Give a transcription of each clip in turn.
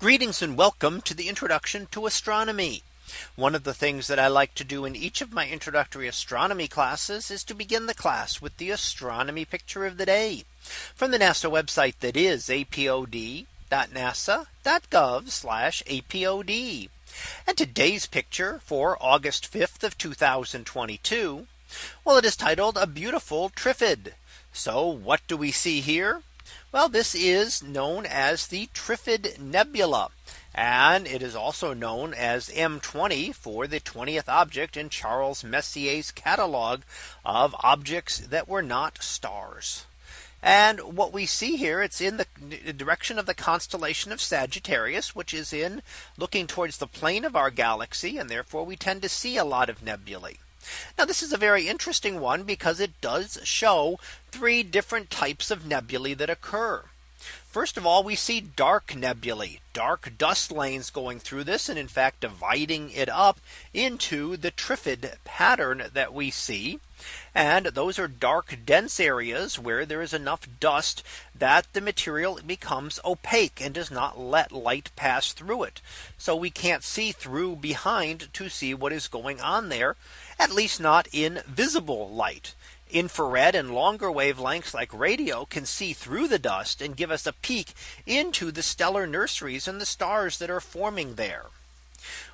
Greetings and welcome to the introduction to astronomy. One of the things that I like to do in each of my introductory astronomy classes is to begin the class with the astronomy picture of the day from the NASA website that is apod.nasa.gov apod. And today's picture for August 5th of 2022. Well, it is titled a beautiful Trifid. So what do we see here? Well, this is known as the Trifid Nebula. And it is also known as M20 for the 20th object in Charles Messier's catalog of objects that were not stars. And what we see here, it's in the direction of the constellation of Sagittarius, which is in looking towards the plane of our galaxy. And therefore we tend to see a lot of nebulae. Now this is a very interesting one because it does show three different types of nebulae that occur. First of all, we see dark nebulae, dark dust lanes going through this and in fact dividing it up into the Trifid pattern that we see. And those are dark dense areas where there is enough dust that the material becomes opaque and does not let light pass through it. So we can't see through behind to see what is going on there, at least not in visible light infrared and longer wavelengths like radio can see through the dust and give us a peek into the stellar nurseries and the stars that are forming there.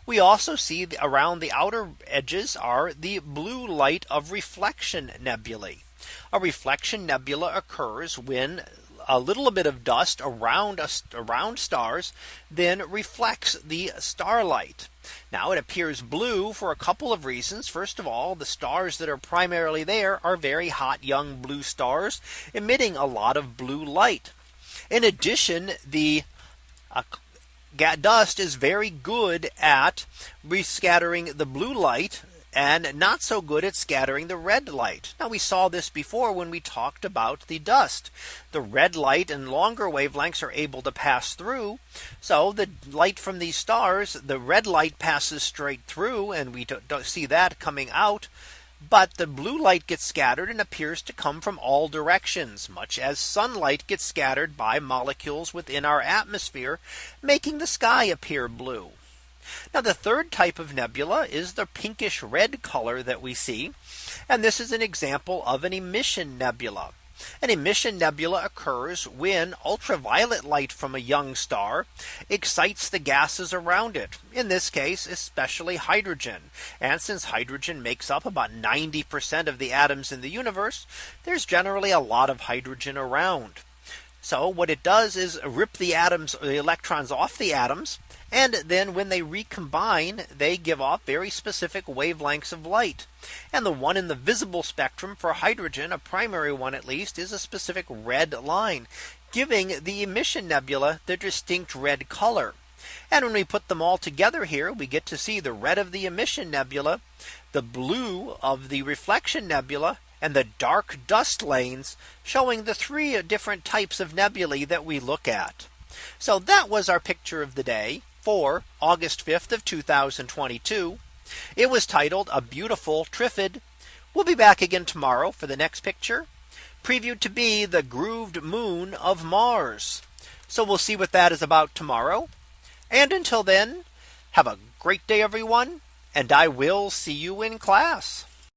We also see around the outer edges are the blue light of reflection nebulae. A reflection nebula occurs when a little bit of dust around us around stars then reflects the starlight. Now it appears blue for a couple of reasons. First of all, the stars that are primarily there are very hot young blue stars emitting a lot of blue light. In addition, the uh, dust is very good at rescattering the blue light and not so good at scattering the red light. Now we saw this before when we talked about the dust. The red light and longer wavelengths are able to pass through. So the light from these stars, the red light passes straight through and we don't see that coming out. But the blue light gets scattered and appears to come from all directions, much as sunlight gets scattered by molecules within our atmosphere, making the sky appear blue. Now the third type of nebula is the pinkish red color that we see. And this is an example of an emission nebula. An emission nebula occurs when ultraviolet light from a young star excites the gases around it. In this case, especially hydrogen. And since hydrogen makes up about 90% of the atoms in the universe, there's generally a lot of hydrogen around. So what it does is rip the atoms, the electrons off the atoms and then when they recombine, they give off very specific wavelengths of light. And the one in the visible spectrum for hydrogen, a primary one at least, is a specific red line, giving the emission nebula the distinct red color. And when we put them all together here, we get to see the red of the emission nebula, the blue of the reflection nebula, and the dark dust lanes showing the three different types of nebulae that we look at. So that was our picture of the day for August 5th of 2022. It was titled a beautiful Trifid. We'll be back again tomorrow for the next picture previewed to be the grooved moon of Mars. So we'll see what that is about tomorrow. And until then, have a great day, everyone. And I will see you in class.